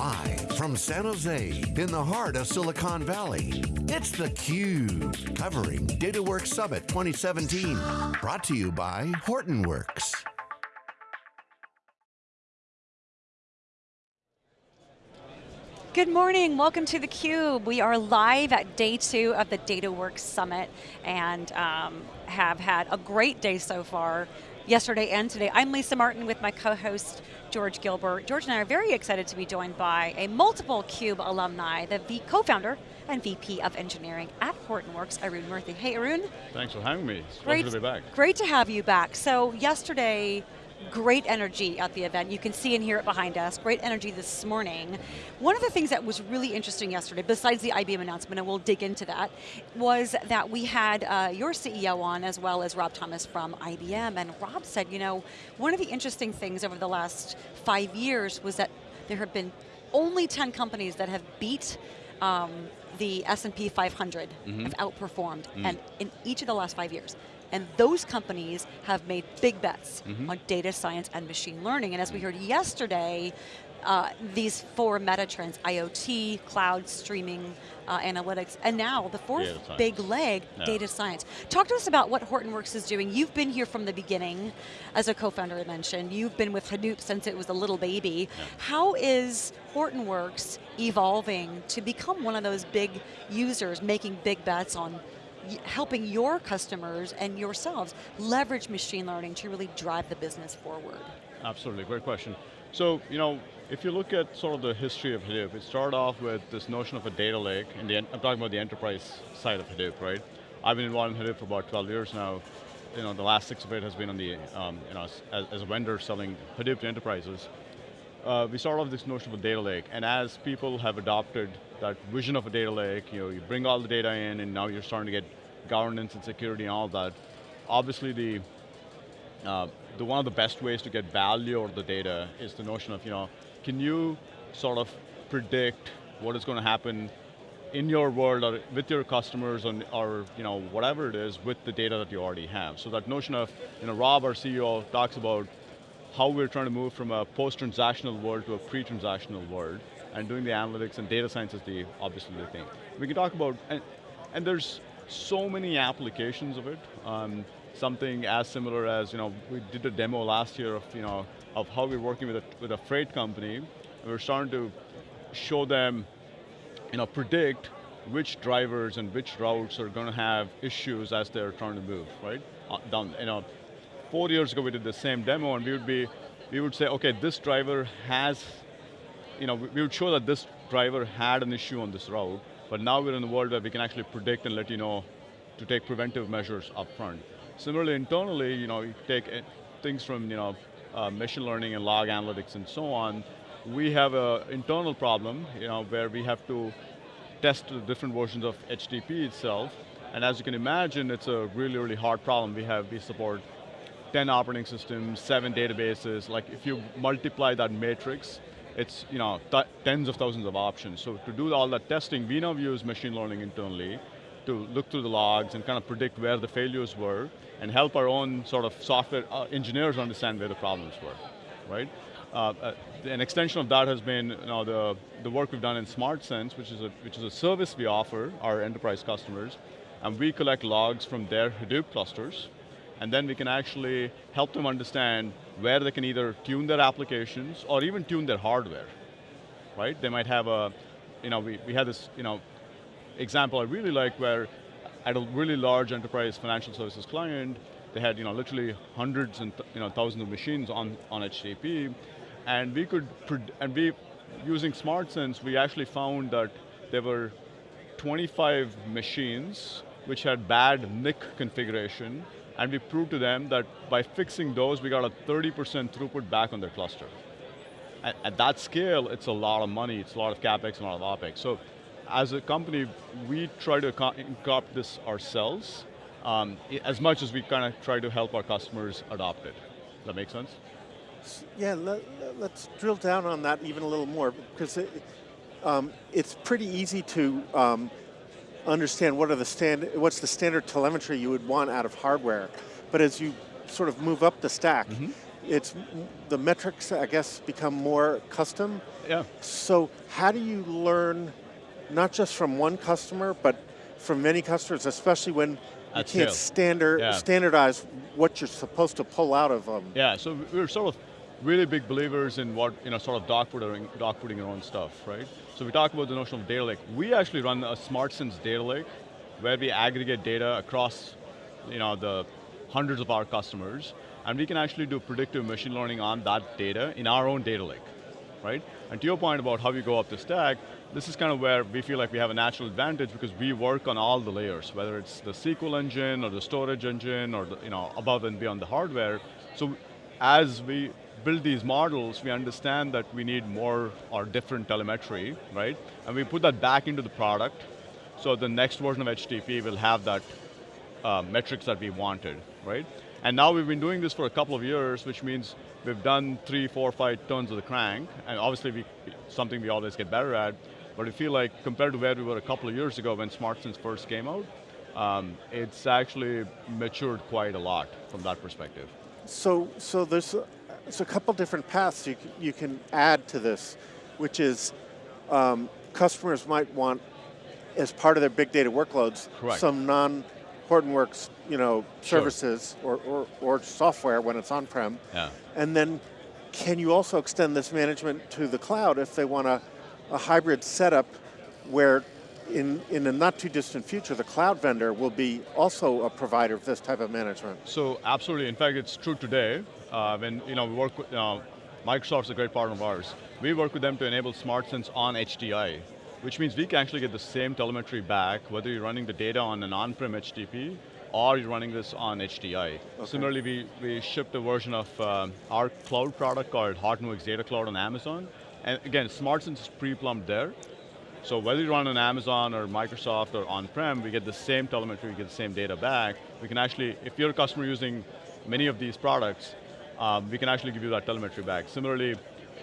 Live from San Jose, in the heart of Silicon Valley, it's theCUBE, covering DataWorks Summit 2017. Brought to you by Hortonworks. Good morning, welcome to theCUBE. We are live at day two of the DataWorks Summit and um, have had a great day so far, yesterday and today. I'm Lisa Martin with my co-host, George Gilbert. George and I are very excited to be joined by a multiple CUBE alumni, the co-founder and VP of Engineering at Hortonworks, Arun Murthy. Hey Arun. Thanks for having me, it's great, to be back. Great to have you back. So yesterday, great energy at the event. You can see and hear it behind us. Great energy this morning. One of the things that was really interesting yesterday, besides the IBM announcement, and we'll dig into that, was that we had uh, your CEO on as well as Rob Thomas from IBM, and Rob said, you know, one of the interesting things over the last five years was that there have been only 10 companies that have beat um, the S&P 500, mm -hmm. have outperformed, mm -hmm. and in each of the last five years. And those companies have made big bets mm -hmm. on data science and machine learning. And as we heard yesterday, uh, these four meta trends, IoT, cloud, streaming, uh, analytics, and now the fourth big leg, yeah. data science. Talk to us about what Hortonworks is doing. You've been here from the beginning, as a co-founder I mentioned. You've been with Hadoop since it was a little baby. Yeah. How is Hortonworks evolving to become one of those big users, making big bets on helping your customers and yourselves leverage machine learning to really drive the business forward? Absolutely, great question. So, you know, if you look at sort of the history of Hadoop, it started off with this notion of a data lake, and I'm talking about the enterprise side of Hadoop, right? I've been involved in Hadoop for about 12 years now. You know, the last six of it has been on the, um, you know, as, as, a vendor selling Hadoop to enterprises. Uh, we started off this notion of a data lake, and as people have adopted that vision of a data lake, you know, you bring all the data in, and now you're starting to get governance and security and all that. Obviously the, uh, the one of the best ways to get value out of the data is the notion of, you know, can you sort of predict what is going to happen in your world or with your customers or, or, you know, whatever it is with the data that you already have. So that notion of, you know, Rob, our CEO, talks about how we're trying to move from a post-transactional world to a pre-transactional world and doing the analytics and data science is the, obviously the thing. We can talk about, and, and there's so many applications of it. Um, something as similar as, you know, we did a demo last year of, you know, of how we're working with a, with a freight company. We're starting to show them, you know, predict which drivers and which routes are going to have issues as they're trying to move, right? Uh, down, you know, four years ago we did the same demo and we would be, we would say, okay, this driver has, you know, we would show that this driver had an issue on this route, but now we're in a world where we can actually predict and let you know to take preventive measures up front. Similarly, internally, you know, you take things from you know, uh, machine learning and log analytics and so on. We have an internal problem, you know, where we have to test the different versions of HDP itself. And as you can imagine, it's a really, really hard problem. We have, we support 10 operating systems, seven databases. Like if you multiply that matrix, it's you know tens of thousands of options. So to do all that testing, we now use machine learning internally to look through the logs and kind of predict where the failures were and help our own sort of software uh, engineers understand where the problems were, right? Uh, uh, an extension of that has been you know, the, the work we've done in SmartSense, which is, a, which is a service we offer our enterprise customers, and we collect logs from their Hadoop clusters, and then we can actually help them understand where they can either tune their applications or even tune their hardware, right? They might have a, you know, we, we had this, you know, example I really like where at a really large enterprise financial services client, they had, you know, literally hundreds and, you know, thousands of machines on, on HDP, and we could, and we, using SmartSense, we actually found that there were 25 machines which had bad NIC configuration and we proved to them that by fixing those, we got a 30% throughput back on their cluster. At, at, that scale, it's a lot of money, it's a lot of CapEx and a lot of OpEx. So as a company, we try to incorporate this ourselves um, as much as we kind of try to help our customers adopt it. Does that make sense? Yeah, let, us drill down on that even a little more because it, um, it's pretty easy to um, understand what are the stand, what's the standard telemetry you would want out of hardware. But as you sort of move up the stack, mm -hmm. it's the metrics, I guess, become more custom. Yeah. So how do you learn, not just from one customer, but from many customers, especially when you can't standard, Yeah. standardize what you're supposed to pull out of them? Yeah, so we're sort of really big believers in what, you know, sort of dogfooding, dog your own stuff, right? So we talk about the notion of data lake. We actually run a SmartSense data lake where we aggregate data across, you know, the hundreds of our customers, and we can actually do predictive machine learning on that data in our own data lake, right? And to your point about how you go up the stack, this is kind of where we feel like we have a natural advantage because we work on all the layers, whether it's the SQL engine or the storage engine or the, you know, above and beyond the hardware. So as we build these models, we understand that we need more or different telemetry, right? And we put that back into the product. So the next version of HDP will have that uh, metrics that we wanted, right? And now we've been doing this for a couple of years, which means we've done three, four, five turns of the crank, and obviously we, something we always get better at, but I feel like compared to where we were a couple of years ago when SmartSense first came out, um, it's actually matured quite a lot from that perspective. So, so there's a, there's a couple different paths you can, you can add to this, which is um, customers might want, as part of their big data workloads, Correct. some non Hortonworks, you know, Sure. services or, or, or software when it's on-prem. Yeah. And then can you also extend this management to the cloud if they want a, a hybrid setup where in, in a not too distant future, the cloud vendor will be also a provider of this type of management? So absolutely, in fact it's true today. Uh, when you know, we work with, uh, Microsoft's a great partner of ours. We work with them to enable SmartSense on HDI, which means we can actually get the same telemetry back, whether you're running the data on an on-prem HDP or you're running this on HDI. Similarly, we, we shipped a version of um, our cloud product called Hortonworks Data Cloud on Amazon. And again, SmartSense is pre-plumbed there. So whether you run on Amazon or Microsoft or on-prem, we get the same telemetry, we get the same data back. We can actually, if you're a customer using many of these products, um, we can actually give you that telemetry back. Similarly,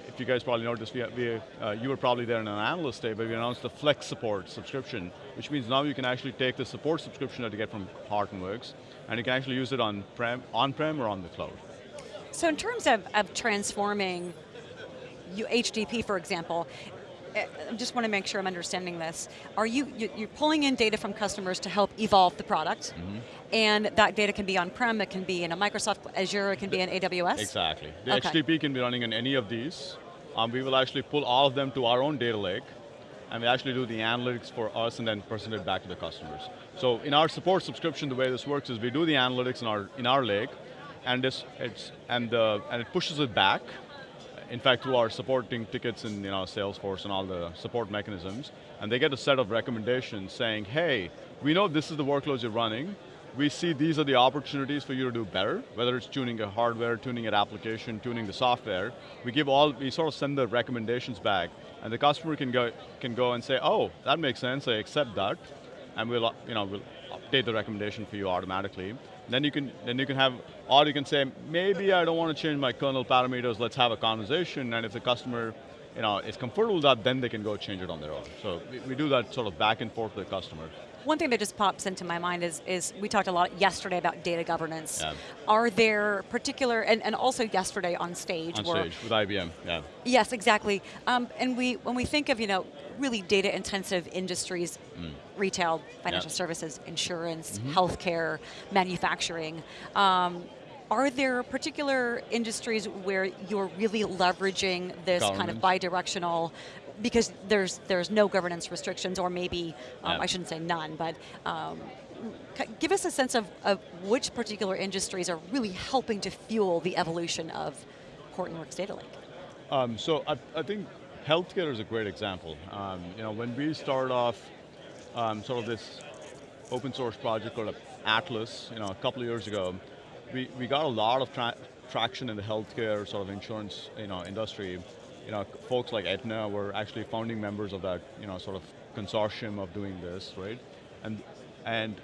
if you guys probably noticed, we, we, uh, you were probably there in an analyst day, but we announced the Flex Support subscription, which means now you can actually take the support subscription that you get from Hortonworks, and you can actually use it on-prem on-prem or on the cloud. So in terms of, of transforming you, HDP, for example, I just want to make sure I'm understanding this. Are you, you you're pulling in data from customers to help evolve the product, Mm-hmm. and that data can be on-prem, it can be in a Microsoft Azure, it can be in AWS? Exactly. The Okay. HDP can be running in any of these. Um, we will actually pull all of them to our own data lake, and we actually do the analytics for us and then present it back to the customers. So in our support subscription, the way this works is we do the analytics in our, in our lake, and, this, it's, and, the, and it pushes it back, in fact, through our supporting tickets in you know, Salesforce and all the support mechanisms, and they get a set of recommendations saying, hey, we know this is the workloads you're running, we see these are the opportunities for you to do better, whether it's tuning a hardware, tuning an application, tuning the software. We give all, we sort of send the recommendations back, and the customer can go, can go and say, oh, that makes sense, I accept that, and we'll, you know, we'll update the recommendation for you automatically. Then you can, then you can have, or you can say, maybe I don't want to change my kernel parameters, let's have a conversation, and if the customer you know, is comfortable with that, then they can go change it on their own. So we, we do that sort of back and forth with the customer. One thing that just pops into my mind is, is we talked a lot yesterday about data governance. Yeah. Are there particular, and, and also yesterday on stage, On stage with IBM, yeah. Yes, exactly. Um, and we, when we think of you know really data-intensive industries, retail, financial Yeah. services, insurance, healthcare, manufacturing. Um, are there particular industries where you're really leveraging this kind of Government. bidirectional, because there's there's no governance restrictions, or maybe um, Yeah. I shouldn't say none, but um, give us a sense of, of which particular industries are really helping to fuel the evolution of Hortonworks Data Lake. Um, so I, I think healthcare is a great example. Um, you know, when we started off um, sort of this open source project called Atlas, you know, a couple of years ago, we, we got a lot of tra traction in the healthcare sort of insurance, you know, industry. You know, folks like Aetna were actually founding members of that, you know, sort of consortium of doing this, right? And and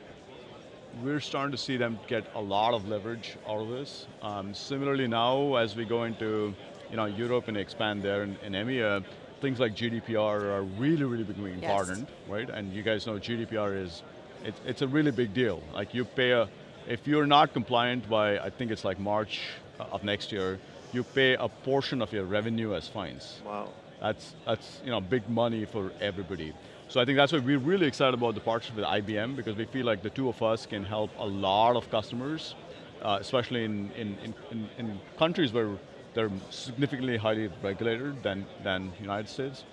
we're starting to see them get a lot of leverage out of this. Um, similarly now, as we go into you know, Europe and expand there and, in EMEA, things like GDPR are really, really becoming Yes. important, right? And you guys know GDPR is, it, it's a really big deal. Like you pay a, if you're not compliant by, I think it's like March uh, of next year, you pay a portion of your revenue as fines. Wow. That's, that's you know, big money for everybody. So I think that's why we're really excited about the partnership with IBM because we feel like the two of us can help a lot of customers, uh, especially in, in, in, in, countries where they're significantly highly regulated than, than United States,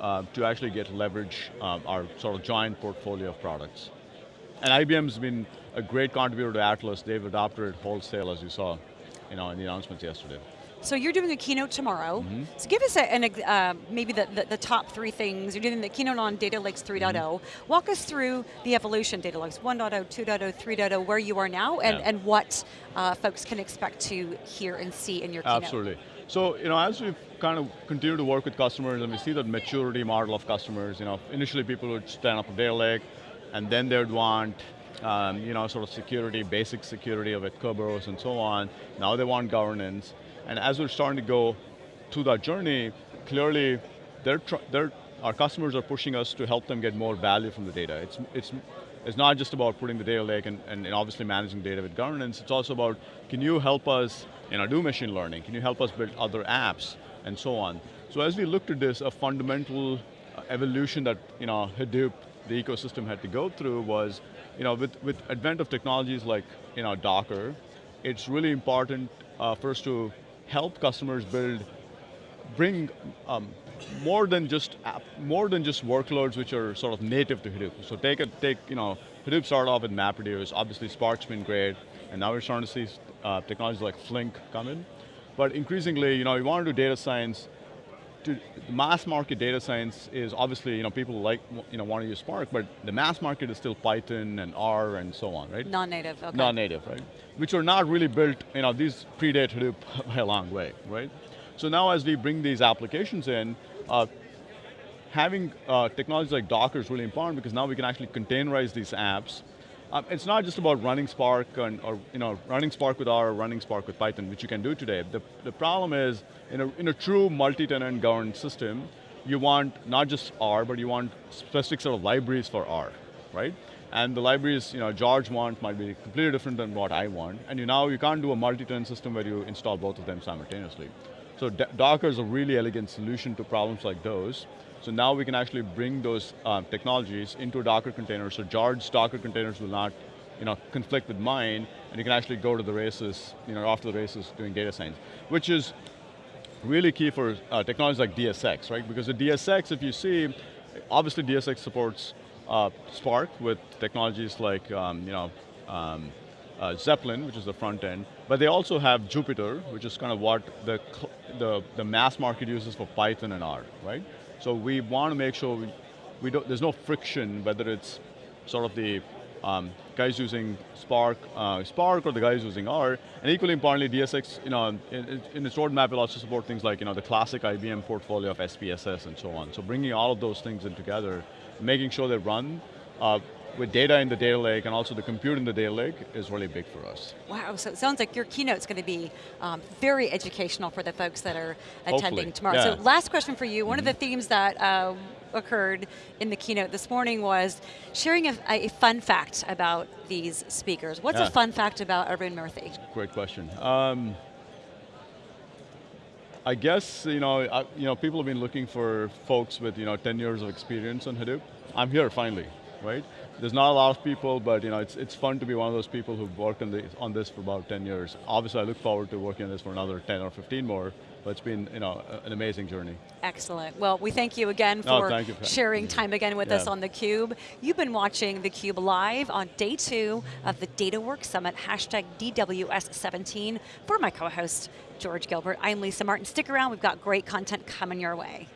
uh, to actually get leverage um, our sort of giant portfolio of products. And IBM's been a great contributor to Atlas. They've adopted it wholesale, as you saw you know, in the announcements yesterday. So you're doing a keynote tomorrow. Mm -hmm. So give us a, an, uh, maybe the, the, the, top three things. You're doing the keynote on Data Lakes 3.0. Mm -hmm. Walk us through the evolution, Data Lakes 1.0, 2.0, 3.0, where you are now, and, yeah. and what uh, folks can expect to hear and see in your keynote. Absolutely. So, you know, as we've kind of continued to work with customers and we see that maturity model of customers, you know, initially people would stand up a data lake and then they'd want um, you know, sort of security, basic security of it, Kerberos and so on. Now they want governance. And as we're starting to go through that journey, clearly they're, they're, our customers are pushing us to help them get more value from the data. It's, it's, it's not just about putting the data lake and, and, and obviously managing data with governance, it's also about, can you help us you know, do machine learning? Can you help us build other apps and so on? So as we looked at this, a fundamental uh, evolution that you know, Hadoop, the ecosystem had to go through was, you know, with, with advent of technologies like you know, Docker, it's really important uh, us to help customers build, bring um, more than just app, more than just workloads which are sort of native to Hadoop. So take a take you know Hadoop started off with MapReduce. Obviously Spark's been great, and now we're starting to see uh, technologies like Flink come in. But increasingly, you know, you want to do data science. To, mass market data science is obviously, you know, people like, you know, want to use Spark, but the mass market is still Python and R and so on, right? Non-native, okay. Non-native, right? Which are not really built, you know, these predate Hadoop by a long way, right? So now as we bring these applications in, uh, having uh, technologies like Docker is really important because now we can actually containerize these apps um, it's not just about running Spark and, or you know, running Spark with R or running Spark with Python, which you can do today. The, the problem is, in a, in a true multi-tenant governed system, you want not just R, but you want specific sort of libraries for R, right? And the libraries, you know, George wants might be completely different than what I want. And you now, you can't do a multi-tenant system where you install both of them simultaneously. So Docker is a really elegant solution to problems like those. So now we can actually bring those um, technologies into a Docker container, so George's Docker containers will not you know, conflict with mine, and you can actually go to the races, you know, after the races doing data science, which is really key for uh, technologies like DSX, right? Because the DSX, if you see, obviously DSX supports uh, Spark with technologies like, um, you know, um, uh, Zeppelin, which is the front end, but they also have Jupyter, which is kind of what the, the, the mass market uses for Python and R, right? So we want to make sure we, we don't, there's no friction, whether it's sort of the um, guys using Spark, uh, Spark or the guys using R, and equally importantly, DSX, you know, in, in its roadmap will also support things like, you know, the classic IBM portfolio of SPSS and so on. So bringing all of those things in together, making sure they run, uh, with data in the data lake and also the compute in the data lake is really big for us. Wow, so it sounds like your keynote's going to be um, very educational for the folks that are attending Hopefully. tomorrow. Yeah. So last question for you, one mm -hmm. of the mm-hmm. themes that uh, occurred in the keynote this morning was sharing a, a fun fact about these speakers. What's yeah. a fun fact about Arun Murthy? Great question. Um, I guess you know, I, you know, people have been looking for folks with you know 10 years of experience on Hadoop. I'm here finally, right? there's not a lot of people, but you know, it's, it's fun to be one of those people who've worked on, the, on this for about 10 years. Obviously, I look forward to working on this for another 10 or 15 more, but it's been you know, an amazing journey. Excellent. Well, we thank you again for, you for sharing time again with yeah. us on theCUBE. You've been watching theCUBE live on day two of the DataWorks Summit, hashtag DWS17. For my co-host, George Gilbert, I'm Lisa Martin. Stick around, we've got great content coming your way.